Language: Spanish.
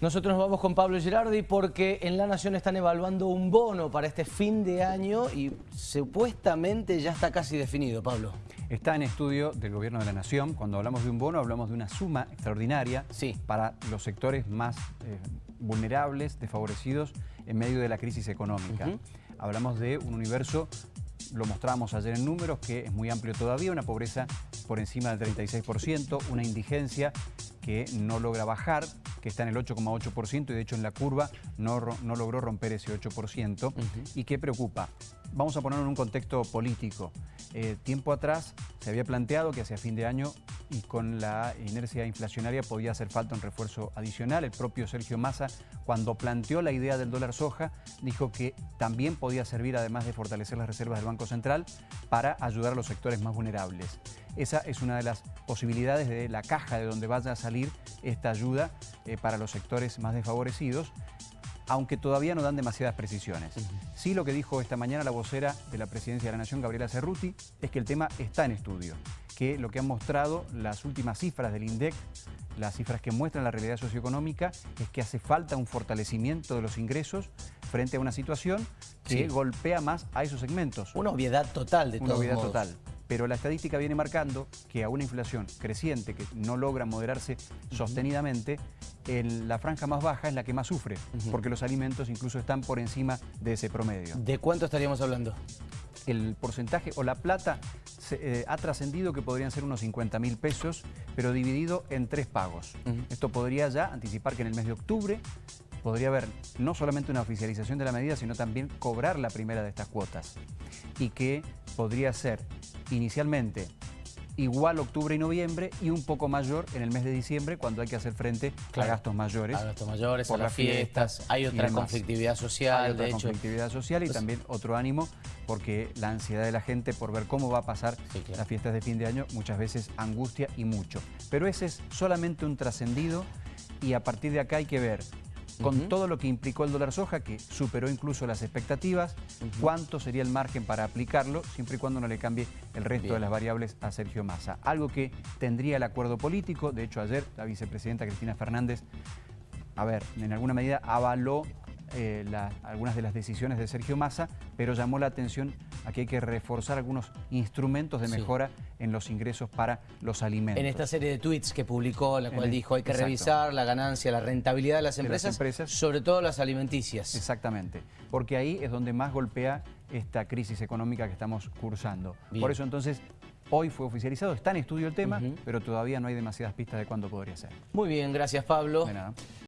Nosotros nos vamos con Pablo Girardi porque en La Nación están evaluando un bono para este fin de año y supuestamente ya está casi definido, Pablo. Está en estudio del Gobierno de la Nación. Cuando hablamos de un bono, hablamos de una suma extraordinaria Sí. para los sectores más eh, vulnerables, desfavorecidos en medio de la crisis económica. Hablamos de un universo, lo mostramos ayer en números, que es muy amplio todavía, una pobreza por encima del 36%, una indigencia que no logra bajar, que está en el 8,8% y de hecho en la curva no, no logró romper ese 8% y que preocupa. Vamos a ponerlo en un contexto político. Eh, tiempo atrás se había planteado que hacia fin de año y con la inercia inflacionaria podía hacer falta un refuerzo adicional. El propio Sergio Massa, cuando planteó la idea del dólar soja, dijo que también podía servir, además de fortalecer las reservas del Banco Central, para ayudar a los sectores más vulnerables. Esa es una de las posibilidades de la caja de donde vaya a salir esta ayuda eh, para los sectores más desfavorecidos aunque todavía no dan demasiadas precisiones. Sí lo que dijo esta mañana la vocera de la Presidencia de la Nación, Gabriela Cerruti, es que el tema está en estudio, que lo que han mostrado las últimas cifras del INDEC, las cifras que muestran la realidad socioeconómica, es que hace falta un fortalecimiento de los ingresos frente a una situación que Sí. golpea más a esos segmentos. Una obviedad total de Una todos obviedad modos. total. Pero la estadística viene marcando que a una inflación creciente que no logra moderarse sostenidamente, el- la franja más baja es la que más sufre, porque los alimentos incluso están por encima de ese promedio. ¿De cuánto estaríamos hablando? El porcentaje o la plata se- eh, ha trascendido que podrían ser unos 50 mil pesos, pero dividido en tres pagos. Esto podría ya anticipar que en el mes de octubre podría haber no solamente una oficialización de la medida, sino también cobrar la primera de estas cuotas. Y que podría ser inicialmente igual octubre y noviembre y un poco mayor en el mes de diciembre cuando hay que hacer frente Claro. a gastos mayores. A gastos mayores, por a las fiestas fiestas, hay otra conflictividad social, Hay otra de hecho. conflictividad social y Pues- también otro ánimo porque la ansiedad de la gente por ver cómo va a pasar Sí, claro. las fiestas de fin de año muchas veces angustia y mucho. Pero ese es solamente un trascendido y a partir de acá hay que ver con todo lo que implicó el dólar soja, que superó incluso las expectativas, cuánto sería el margen para aplicarlo, siempre y cuando no le cambie el resto Bien. de las variables a Sergio Massa. Algo que tendría el acuerdo político, de hecho ayer la vicepresidenta Cristina Fernández a ver, en alguna medida avaló eh, la- algunas de las decisiones de Sergio Massa, pero llamó la atención a que hay que reforzar algunos instrumentos de Sí. mejora en los ingresos para los alimentos. En esta serie de tweets que publicó, la cual el- dijo hay que exacto. revisar la ganancia, la rentabilidad de las De las empresas, empresas. sobre todo las alimenticias. Exactamente, porque ahí es donde más golpea esta crisis económica que estamos cursando. Bien. Por eso entonces, hoy fue oficializado, está en estudio el tema, pero todavía no hay demasiadas pistas de cuándo podría ser. Muy bien, gracias Pablo. De nada.